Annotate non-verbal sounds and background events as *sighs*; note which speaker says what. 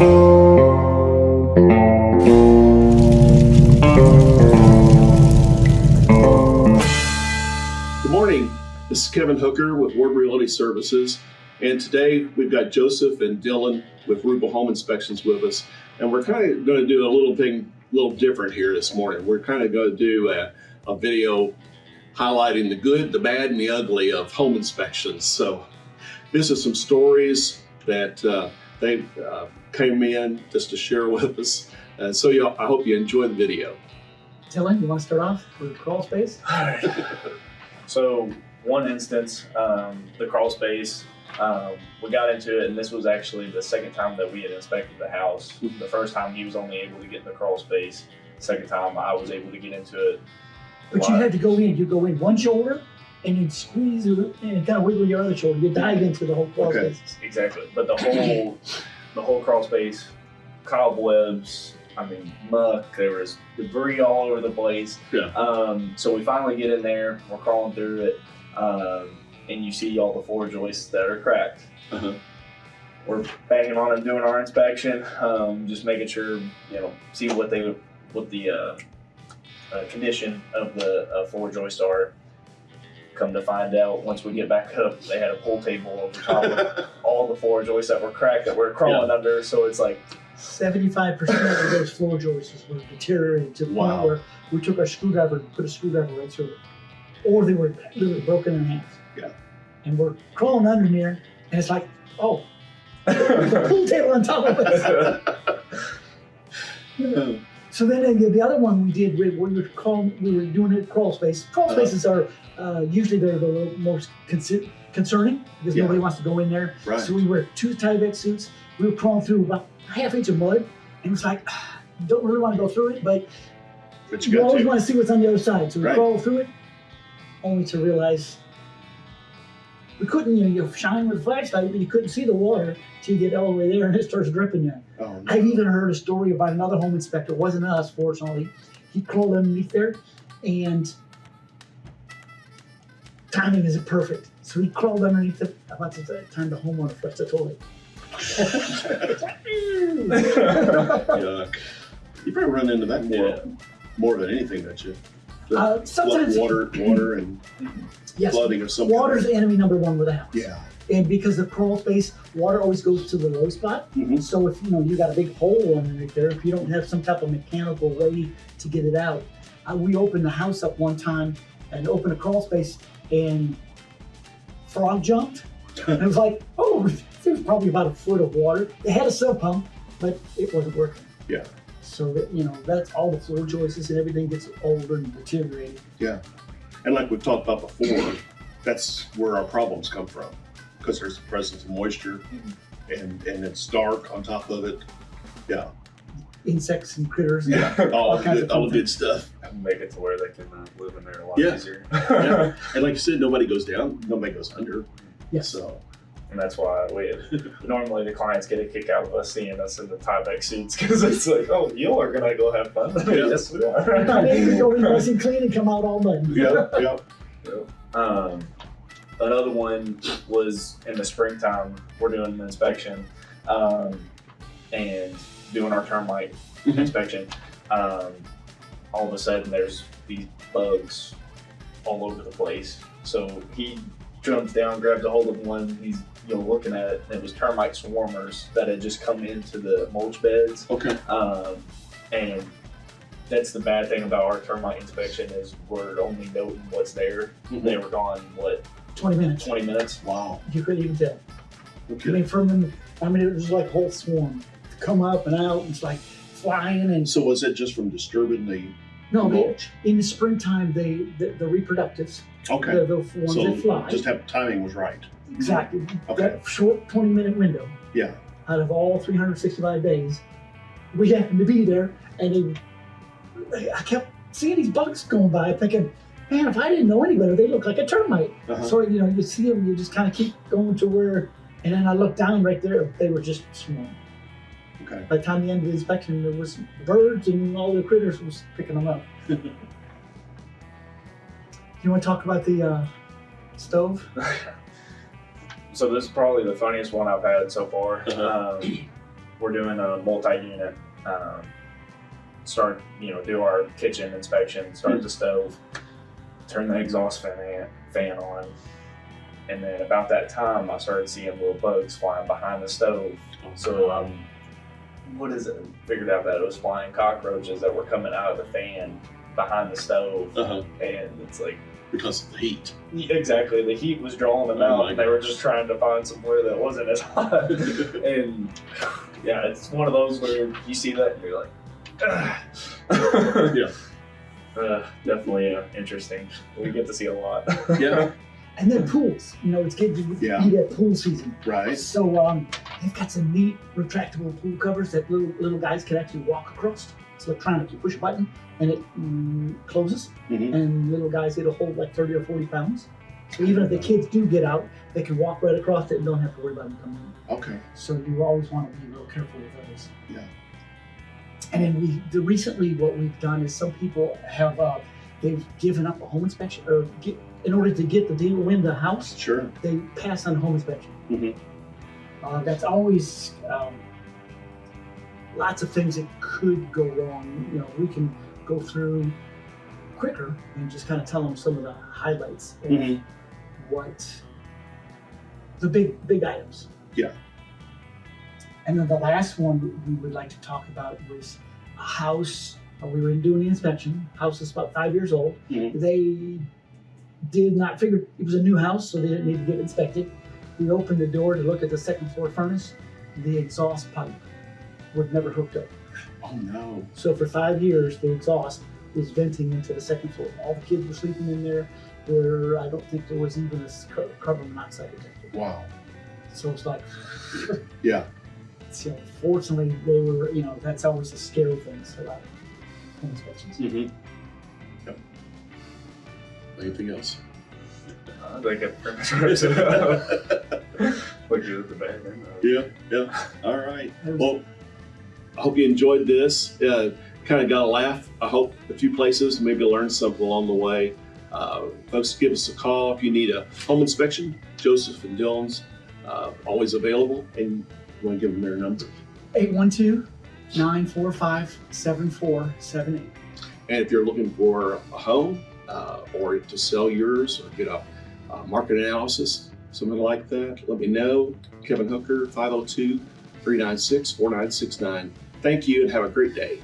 Speaker 1: Good morning. This is Kevin Hooker with Ward Realty Services. And today we've got Joseph and Dylan with Rubel Home Inspections with us. And we're kind of going to do a little thing, a little different here this morning. We're kind of going to do a, a video highlighting the good, the bad, and the ugly of home inspections. So this is some stories that uh, they uh, came in just to share *laughs* with us. And so you I hope you enjoy the video.
Speaker 2: Dylan, you want to start off with crawl space? All right. *laughs*
Speaker 3: So one instance, um, the crawl space, um, we got into it, and this was actually the second time that we had inspected the house. The first time he was only able to get in the crawl space. Second time I was able to get into it.
Speaker 2: But you had to go in. You go in one shoulder, and you squeeze it and kind of wiggle your other shoulder. You dive into the whole crawl
Speaker 1: Okay.
Speaker 2: space.
Speaker 3: Exactly, but the whole *laughs* the whole crawl space, cobwebs. I mean, muck. There was debris all over the place.
Speaker 1: Yeah.
Speaker 3: Um, so we finally get in there. We're crawling through it, um, and you see all the floor joists that are cracked.
Speaker 1: Uh-huh.
Speaker 3: We're banging on them, doing our inspection, um, just making sure you know, see what they what the uh, uh, condition of the uh, floor joists are. Come to find out, once we get back up, they had a pool table over top of *laughs* all the floor joists that were cracked that we're crawling under. So it's like,
Speaker 2: Seventy-five percent of those floor joists were deteriorated to the
Speaker 1: Wow.
Speaker 2: point where we took our screwdriver and put a screwdriver right through it, or they were literally broken in half.
Speaker 1: Yeah.
Speaker 2: And we're crawling under there, and it's like, oh, *laughs* the pool table on top of us. *laughs* Hmm. So then uh, the other one we did, we, we were we were doing it crawl space. Crawl
Speaker 1: Uh-huh.
Speaker 2: spaces are uh, usually they're the most concer- concerning because
Speaker 1: Yeah.
Speaker 2: nobody wants to go in there.
Speaker 1: Right.
Speaker 2: So we wear two Tyvek suits. We were crawling through about a half inch of mud, and it's like, *sighs* don't really want to go through it, but
Speaker 1: But
Speaker 2: you,
Speaker 1: you
Speaker 2: always
Speaker 1: to.
Speaker 2: want to see what's on the other side. So we
Speaker 1: Right.
Speaker 2: crawl through it, only to realize we couldn't. You know, you shine with a flashlight, but you couldn't see the water till you get all the way there, and it starts dripping you.
Speaker 1: Oh, no.
Speaker 2: I've even heard a story about another home inspector. It wasn't us, fortunately. He crawled underneath there, and timing isn't perfect. So he crawled underneath it. About to time the homeowner flushed the toilet. *laughs* *laughs*
Speaker 1: Yuck. You probably run into that more,
Speaker 3: Yeah.
Speaker 1: more than anything, don't you?
Speaker 2: Uh, sometimes
Speaker 1: water, water, and
Speaker 2: yes,
Speaker 1: flooding of some
Speaker 2: water's
Speaker 1: kind.
Speaker 2: enemy number one with a house.
Speaker 1: Yeah.
Speaker 2: And because the crawl space, water always goes to the low spot.
Speaker 1: Mhm.
Speaker 2: So if you know you got a big hole underneath there, if you don't have some type of mechanical way to get it out, uh, we opened the house up one time and opened a crawl space and frog jumped. and it was like, *laughs* oh, *laughs* there's probably about a foot of water. They had a sump pump, but it wasn't working.
Speaker 1: Yeah.
Speaker 2: So that you know that's all the floor joists and everything gets older and deteriorated. Yeah.
Speaker 1: And like we've talked about before, that's where our problems come from because there's the presence of moisture and, and it's dark on top of it. Yeah.
Speaker 2: Insects and critters.
Speaker 1: Yeah. All,
Speaker 2: All
Speaker 1: the
Speaker 2: kinds
Speaker 1: good,
Speaker 2: of
Speaker 1: all the good stuff.
Speaker 3: make it to where they can uh, live in there a lot
Speaker 1: Yeah.
Speaker 3: easier.
Speaker 1: Yeah. *laughs* And like you said, nobody goes down, nobody goes under.
Speaker 2: Yes.
Speaker 1: So,
Speaker 3: And that's why we normally the clients get a kick out of us seeing us in the Tyvek suits because it's like, oh, you are gonna go have fun. *laughs*
Speaker 1: Yeah.
Speaker 3: yes, we are. *laughs*
Speaker 2: Maybe go in nice and *laughs* clean and come out all muddy.
Speaker 1: yeah, yeah.
Speaker 3: um, another one was in the springtime. We're doing an inspection um, and doing our termite
Speaker 1: Mhm.
Speaker 3: inspection. Um, all of a sudden, there's these bugs all over the place. So he jumps down, grabs a hold of one. He's you know looking at it. And it was termite swarmers that had just come into the mulch beds.
Speaker 1: Okay.
Speaker 3: Um, and that's the bad thing about our termite inspection is we're only noting what's there.
Speaker 1: Mhm.
Speaker 3: They were gone what
Speaker 2: 20 minutes.
Speaker 3: 20 minutes.
Speaker 1: Wow.
Speaker 2: You couldn't even tell. Okay. I
Speaker 1: Okay.
Speaker 2: mean, from them, I mean, it was like a whole swarm. Come up and out, and it's like flying and
Speaker 1: So was it just from disturbing the
Speaker 2: no. They, in the springtime, they the, the reproductives,
Speaker 1: Okay.
Speaker 2: the, the ones
Speaker 1: So
Speaker 2: that fly,
Speaker 1: just have timing was right.
Speaker 2: exactly
Speaker 1: Okay.
Speaker 2: that short 20 minute window.
Speaker 1: Yeah.
Speaker 2: Out of all 365 days, we happened to be there, and they, I kept seeing these bugs going by, thinking, man, if I didn't know any better, they look like a termite.
Speaker 1: Uh-huh.
Speaker 2: So you know, you see them, you just kind of keep going to where, and then I looked down right there. They were just swarming.
Speaker 1: Okay.
Speaker 2: By the time the end of the inspection, there was birds and all the critters was picking them up. *laughs* you want to talk about the uh, stove? *laughs*
Speaker 3: So this is probably the funniest one I've had so far.
Speaker 1: Uh-huh.
Speaker 3: Um, we're doing a multi-unit. Um, start, you know, do our kitchen inspection, start the stove, turn the exhaust fan fan on, and then about that time, I started seeing little bugs flying behind the stove. So um, what is it? Figured out that it was flying cockroaches that were coming out of the fan behind the stove,
Speaker 1: Uh-huh.
Speaker 3: and it's like
Speaker 1: Because of the heat.
Speaker 3: exactly the heat was drawing them
Speaker 1: Oh
Speaker 3: out.
Speaker 1: my
Speaker 3: and they were just trying to find somewhere that wasn't as hot. *laughs* and yeah, it's one of those where you see that and you're like, "Ugh."
Speaker 1: Yeah.
Speaker 3: Uh, definitely uh, interesting. We get to see a lot.
Speaker 1: Yeah. *laughs*
Speaker 2: And then pools. You know, it's getting to
Speaker 1: Yeah.
Speaker 2: be that pool season.
Speaker 1: Right.
Speaker 2: So um, they've got some neat retractable pool covers that little little guys can actually walk across. It's electronic. You push a button and it mm, closes,
Speaker 1: Mhm.
Speaker 2: and little guys it'll hold like 30 or 40 pounds. So even if the kids do get out, they can walk right across it and don't have to worry about them coming in.
Speaker 1: Okay.
Speaker 2: So you always want to be real careful with those.
Speaker 1: Yeah.
Speaker 2: And then we the, recently what we've done is some people have uh, they've given up a home inspection or get, in order to get the deal in the house
Speaker 1: Sure.
Speaker 2: they pass on home inspection.
Speaker 1: Mhm.
Speaker 2: Uh, that's always um, lots of things that could go wrong. You know, we can go through quicker and just kind of tell them some of the highlights of
Speaker 1: Mhm.
Speaker 2: what the big big items.
Speaker 1: Yeah.
Speaker 2: And then the last one we would like to talk about was a house. uh, We were doing the inspection. House is about five years old.
Speaker 1: Mhm.
Speaker 2: They did not figure it was a new house, so they didn't need to get inspected. We opened the door to look at the second floor furnace. The exhaust pipe was never hooked up.
Speaker 1: Oh no.
Speaker 2: So for five years, the exhaust was venting into the second floor. All the kids were sleeping in there. where I don't think there was even a car- carbon monoxide detector.
Speaker 1: Wow.
Speaker 2: So it's like, *laughs*
Speaker 1: Yeah.
Speaker 2: so fortunately, they were, you know, that's always a scary thing about home inspections.
Speaker 1: Mm-hmm. Yep. Anything else?
Speaker 3: I think it pretty much wraps it up. Look at the bag.
Speaker 1: Yeah. Yeah. All right. Well, I hope you enjoyed this. Uh, kind of got a laugh. I hope a few places, maybe learn something along the way. Uh, folks, give us a call if you need a home inspection. Joseph and Dylan's uh, always available, and you want to give them their number.
Speaker 2: 812 945 7478.
Speaker 1: And if you're looking for a home uh, or to sell yours or get a, uh market analysis, something like that, let me know. Kevin Hooker, 502 396 4969. Thank you and have a great day.